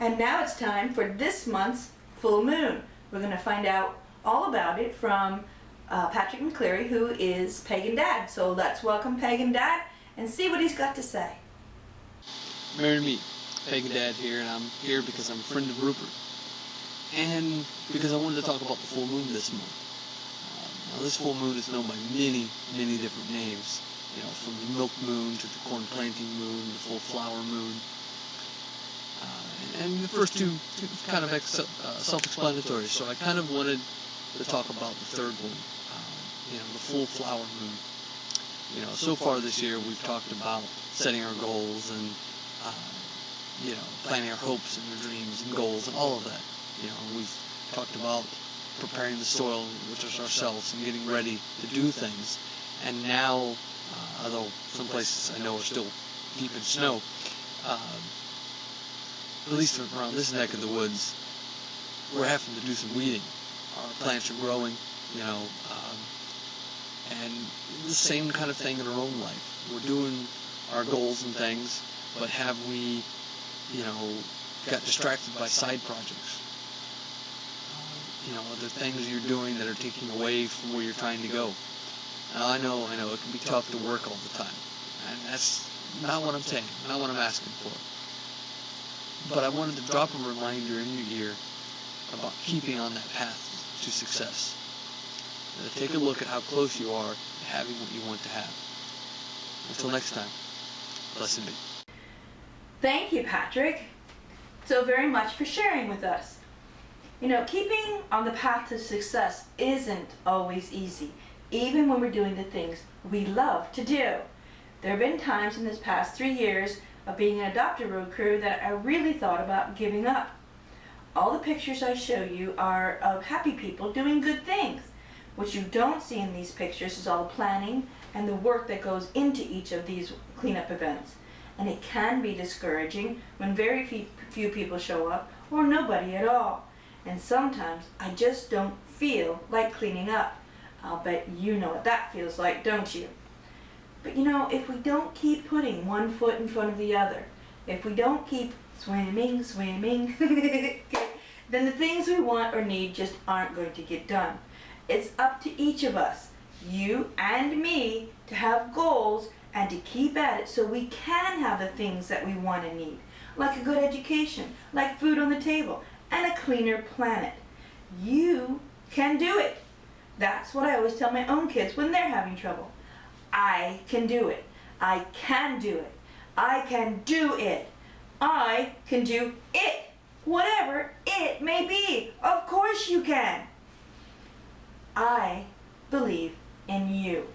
And now it's time for this month's full moon. We're going to find out all about it from uh, Patrick McCleary, who is Pagan Dad. So let's welcome Pagan Dad and see what he's got to say. Merry me, Pagan Dad here, and I'm here because I'm a friend of Rupert. And because I wanted to talk about the full moon this month. Uh, now this full moon is known by many, many different names. You know, from the milk moon to the corn planting moon, the full flower moon. Uh, and the first two, two kind of ex- uh, self-explanatory, so I kind of wanted to talk about the third one, uh, you know, the full flower moon. You know, so far this year we've talked about setting our goals and, uh, you know, planning our hopes and our dreams and goals and all of that. You know, we've talked about preparing the soil, which is ourselves, and getting ready to do things. And now, uh, although some places I know are still deep in snow, uh, at least around this neck of the woods, we're having to do some weeding. Our plants are growing, you know, um, and the same kind of thing in our own life. We're doing our goals and things, but have we, you know, got distracted by side projects? Uh, you know, other things you're doing that are taking away from where you're trying to go. Now, I know, I know, it can be tough to work all the time, and that's not what I'm saying, not what I'm asking for. But I wanted to drop a reminder in your ear about keeping on that path to success. To take a look at how close you are to having what you want to have. Until next time, blessed be. Thank you, Patrick, so very much for sharing with us. You know, keeping on the path to success isn't always easy, even when we're doing the things we love to do. There have been times in this past three years of being an adopted road crew that I really thought about giving up. All the pictures I show you are of happy people doing good things. What you don't see in these pictures is all the planning and the work that goes into each of these cleanup events. And it can be discouraging when very few people show up or nobody at all. And sometimes I just don't feel like cleaning up. I'll bet you know what that feels like, don't you? You know, if we don't keep putting one foot in front of the other, if we don't keep swimming, swimming, then the things we want or need just aren't going to get done. It's up to each of us, you and me, to have goals and to keep at it so we can have the things that we want and need, like a good education, like food on the table, and a cleaner planet. You can do it. That's what I always tell my own kids when they're having trouble. I can do it. I can do it. I can do it. I can do it. Whatever it may be. Of course you can. I believe in you.